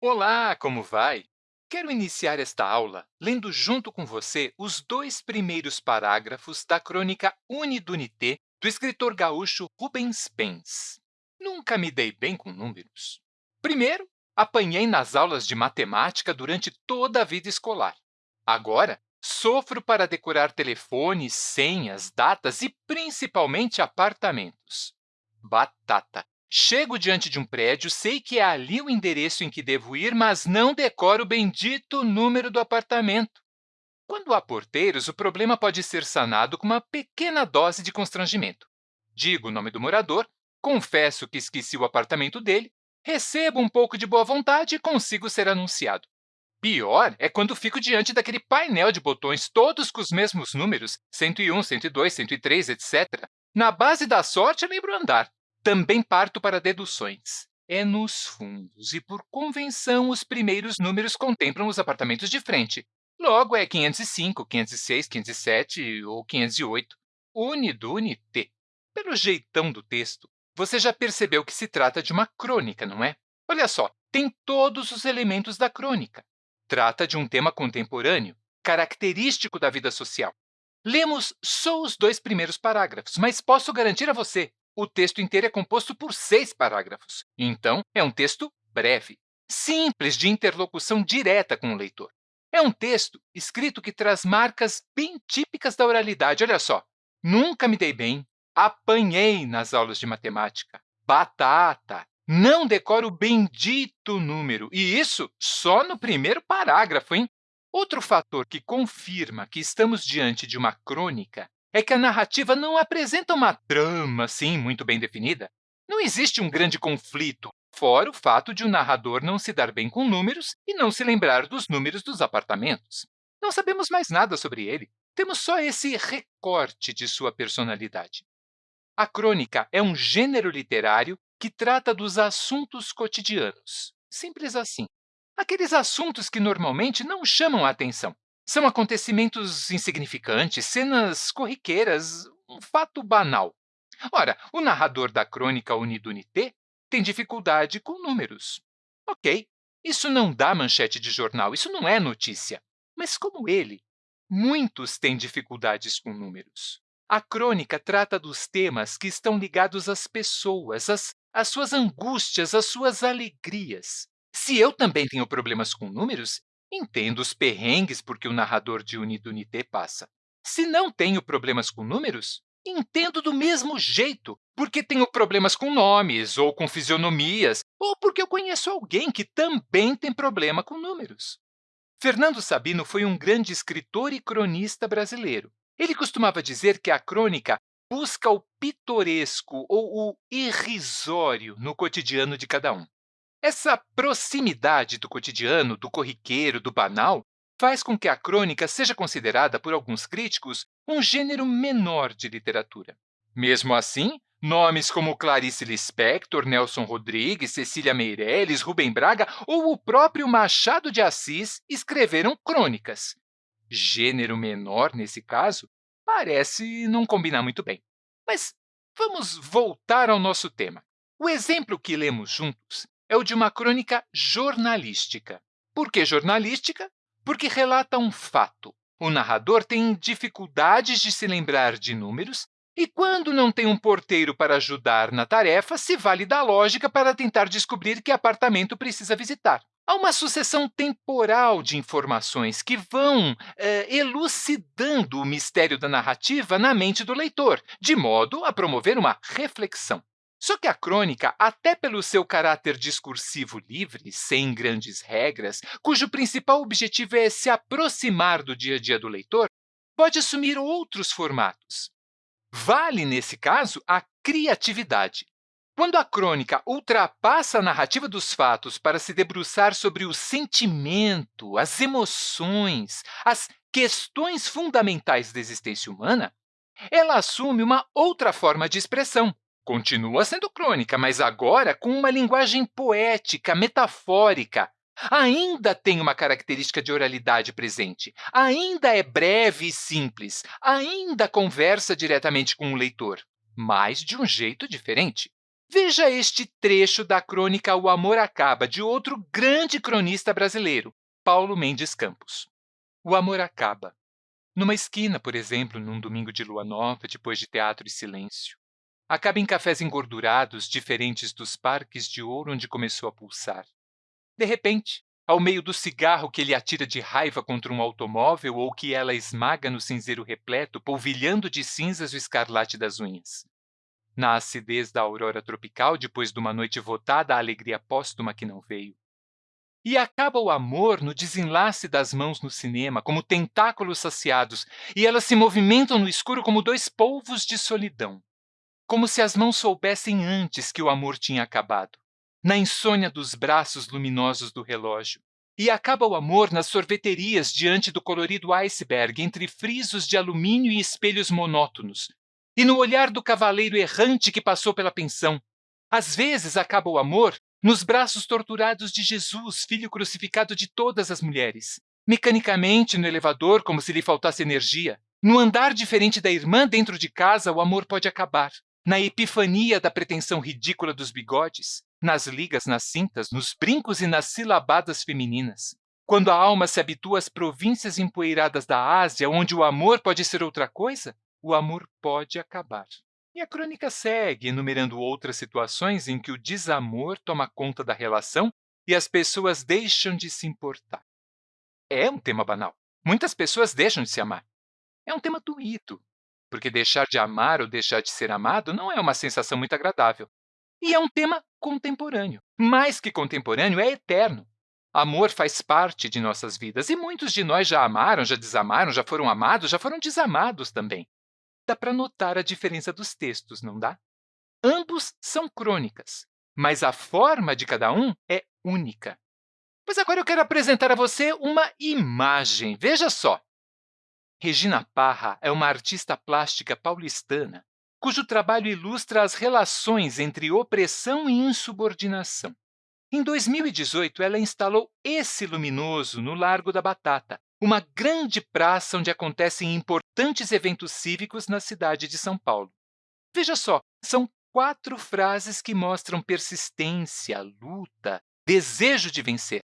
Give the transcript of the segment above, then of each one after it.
Olá, como vai? Quero iniciar esta aula lendo junto com você os dois primeiros parágrafos da crônica Unidunité do escritor gaúcho Rubens Pens. Nunca me dei bem com números. Primeiro, apanhei nas aulas de matemática durante toda a vida escolar. Agora, sofro para decorar telefones, senhas, datas e principalmente apartamentos. Batata! Chego diante de um prédio, sei que é ali o endereço em que devo ir, mas não decoro o bendito número do apartamento. Quando há porteiros, o problema pode ser sanado com uma pequena dose de constrangimento. Digo o nome do morador, confesso que esqueci o apartamento dele, recebo um pouco de boa vontade e consigo ser anunciado. Pior é quando fico diante daquele painel de botões, todos com os mesmos números, 101, 102, 103, etc. Na base da sorte, lembro andar. Também parto para deduções. É nos fundos, e por convenção, os primeiros números contemplam os apartamentos de frente. Logo, é 505, 506, 507 ou 508. Unido, unité. Pelo jeitão do texto, você já percebeu que se trata de uma crônica, não é? Olha só, tem todos os elementos da crônica. Trata de um tema contemporâneo, característico da vida social. Lemos só os dois primeiros parágrafos, mas posso garantir a você o texto inteiro é composto por seis parágrafos. Então, é um texto breve, simples de interlocução direta com o leitor. É um texto escrito que traz marcas bem típicas da oralidade. Olha só, nunca me dei bem, apanhei nas aulas de matemática, batata, não decoro o bendito número, e isso só no primeiro parágrafo, hein? Outro fator que confirma que estamos diante de uma crônica é que a narrativa não apresenta uma trama assim muito bem definida. Não existe um grande conflito, fora o fato de o narrador não se dar bem com números e não se lembrar dos números dos apartamentos. Não sabemos mais nada sobre ele, temos só esse recorte de sua personalidade. A crônica é um gênero literário que trata dos assuntos cotidianos. Simples assim. Aqueles assuntos que normalmente não chamam a atenção, são acontecimentos insignificantes, cenas corriqueiras, um fato banal. Ora, o narrador da crônica Unidunité tem dificuldade com números. Ok, isso não dá manchete de jornal, isso não é notícia. Mas como ele, muitos têm dificuldades com números. A crônica trata dos temas que estão ligados às pessoas, às, às suas angústias, às suas alegrias. Se eu também tenho problemas com números, Entendo os perrengues porque o narrador de Unidunité passa. Se não tenho problemas com números, entendo do mesmo jeito, porque tenho problemas com nomes ou com fisionomias, ou porque eu conheço alguém que também tem problema com números. Fernando Sabino foi um grande escritor e cronista brasileiro. Ele costumava dizer que a crônica busca o pitoresco ou o irrisório no cotidiano de cada um. Essa proximidade do cotidiano, do corriqueiro, do banal, faz com que a crônica seja considerada por alguns críticos um gênero menor de literatura. Mesmo assim, nomes como Clarice Lispector, Nelson Rodrigues, Cecília Meirelles, Rubem Braga ou o próprio Machado de Assis escreveram crônicas. Gênero menor, nesse caso, parece não combinar muito bem. Mas vamos voltar ao nosso tema. O exemplo que lemos juntos é o de uma crônica jornalística. Por que jornalística? Porque relata um fato. O narrador tem dificuldades de se lembrar de números e, quando não tem um porteiro para ajudar na tarefa, se vale da lógica para tentar descobrir que apartamento precisa visitar. Há uma sucessão temporal de informações que vão eh, elucidando o mistério da narrativa na mente do leitor, de modo a promover uma reflexão. Só que a crônica, até pelo seu caráter discursivo livre, sem grandes regras, cujo principal objetivo é se aproximar do dia a dia do leitor, pode assumir outros formatos. Vale, nesse caso, a criatividade. Quando a crônica ultrapassa a narrativa dos fatos para se debruçar sobre o sentimento, as emoções, as questões fundamentais da existência humana, ela assume uma outra forma de expressão, Continua sendo crônica, mas agora com uma linguagem poética, metafórica. Ainda tem uma característica de oralidade presente, ainda é breve e simples, ainda conversa diretamente com o leitor, mas de um jeito diferente. Veja este trecho da crônica O Amor Acaba, de outro grande cronista brasileiro, Paulo Mendes Campos. O amor acaba. Numa esquina, por exemplo, num domingo de lua nova, depois de teatro e silêncio. Acaba em cafés engordurados, diferentes dos parques de ouro onde começou a pulsar. De repente, ao meio do cigarro que ele atira de raiva contra um automóvel ou que ela esmaga no cinzeiro repleto, polvilhando de cinzas o escarlate das unhas. Na acidez da aurora tropical, depois de uma noite votada à alegria póstuma que não veio. E acaba o amor no desenlace das mãos no cinema, como tentáculos saciados, e elas se movimentam no escuro como dois polvos de solidão. Como se as mãos soubessem antes que o amor tinha acabado na insônia dos braços luminosos do relógio. E acaba o amor nas sorveterias diante do colorido iceberg, entre frisos de alumínio e espelhos monótonos. E no olhar do cavaleiro errante que passou pela pensão. Às vezes acaba o amor nos braços torturados de Jesus, filho crucificado de todas as mulheres. Mecanicamente no elevador, como se lhe faltasse energia. No andar diferente da irmã dentro de casa, o amor pode acabar. Na epifania da pretensão ridícula dos bigodes, nas ligas, nas cintas, nos brincos e nas silabadas femininas. Quando a alma se habitua às províncias empoeiradas da Ásia, onde o amor pode ser outra coisa, o amor pode acabar. E a crônica segue, enumerando outras situações em que o desamor toma conta da relação e as pessoas deixam de se importar. É um tema banal. Muitas pessoas deixam de se amar. É um tema doído, porque deixar de amar ou deixar de ser amado não é uma sensação muito agradável. E é um tema contemporâneo. Mais que contemporâneo, é eterno. Amor faz parte de nossas vidas e muitos de nós já amaram, já desamaram, já foram amados, já foram desamados também. Dá para notar a diferença dos textos, não dá? Ambos são crônicas, mas a forma de cada um é única. Pois agora eu quero apresentar a você uma imagem. Veja só. Regina Parra é uma artista plástica paulistana cujo trabalho ilustra as relações entre opressão e insubordinação. Em 2018, ela instalou esse luminoso no Largo da Batata, uma grande praça onde acontecem importantes eventos cívicos na cidade de São Paulo. Veja só, são quatro frases que mostram persistência, luta, desejo de vencer.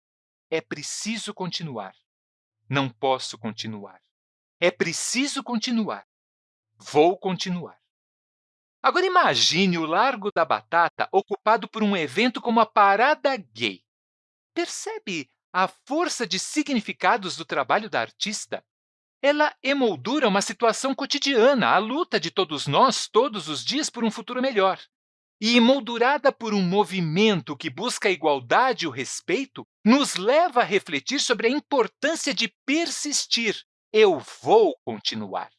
É preciso continuar. Não posso continuar. É preciso continuar. Vou continuar. Agora imagine o Largo da Batata ocupado por um evento como a Parada Gay. Percebe a força de significados do trabalho da artista? Ela emoldura uma situação cotidiana, a luta de todos nós, todos os dias, por um futuro melhor. E emoldurada por um movimento que busca a igualdade e o respeito, nos leva a refletir sobre a importância de persistir. Eu vou continuar.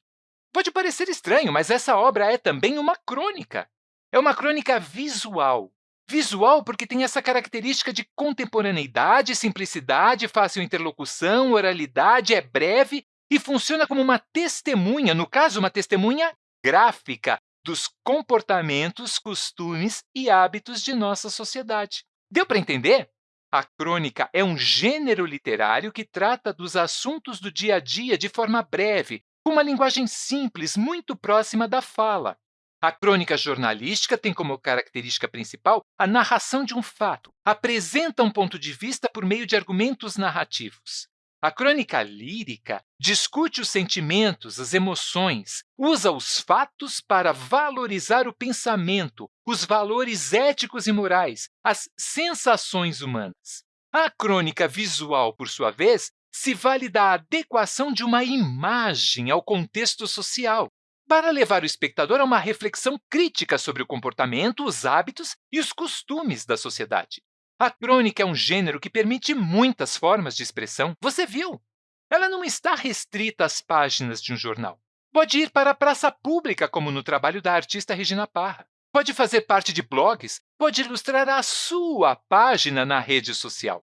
Pode parecer estranho, mas essa obra é também uma crônica. É uma crônica visual. Visual porque tem essa característica de contemporaneidade, simplicidade, fácil interlocução, oralidade, é breve e funciona como uma testemunha, no caso, uma testemunha gráfica dos comportamentos, costumes e hábitos de nossa sociedade. Deu para entender? A crônica é um gênero literário que trata dos assuntos do dia a dia de forma breve, com uma linguagem simples, muito próxima da fala. A crônica jornalística tem como característica principal a narração de um fato, apresenta um ponto de vista por meio de argumentos narrativos. A crônica lírica discute os sentimentos, as emoções, usa os fatos para valorizar o pensamento, os valores éticos e morais, as sensações humanas. A crônica visual, por sua vez, se vale da adequação de uma imagem ao contexto social, para levar o espectador a uma reflexão crítica sobre o comportamento, os hábitos e os costumes da sociedade. A crônica é um gênero que permite muitas formas de expressão. Você viu? Ela não está restrita às páginas de um jornal. Pode ir para a praça pública, como no trabalho da artista Regina Parra. Pode fazer parte de blogs, pode ilustrar a sua página na rede social.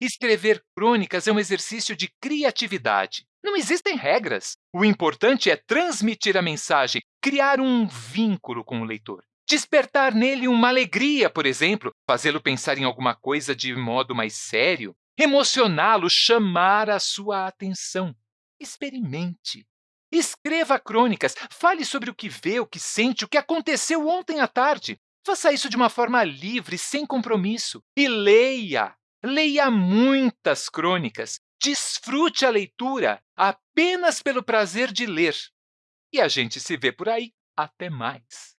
Escrever crônicas é um exercício de criatividade. Não existem regras. O importante é transmitir a mensagem, criar um vínculo com o leitor. Despertar nele uma alegria, por exemplo, fazê-lo pensar em alguma coisa de modo mais sério, emocioná-lo, chamar a sua atenção. Experimente. Escreva crônicas, fale sobre o que vê, o que sente, o que aconteceu ontem à tarde. Faça isso de uma forma livre, sem compromisso. E leia! Leia muitas crônicas. Desfrute a leitura apenas pelo prazer de ler. E a gente se vê por aí. Até mais!